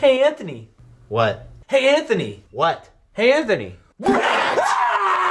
Hey, Anthony. What? Hey, Anthony. What? Hey, Anthony.